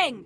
Bang!